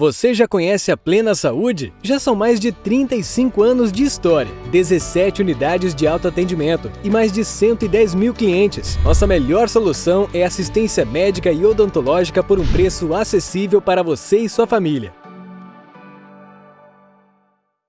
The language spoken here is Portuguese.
Você já conhece a Plena Saúde? Já são mais de 35 anos de história, 17 unidades de autoatendimento e mais de 110 mil clientes. Nossa melhor solução é assistência médica e odontológica por um preço acessível para você e sua família.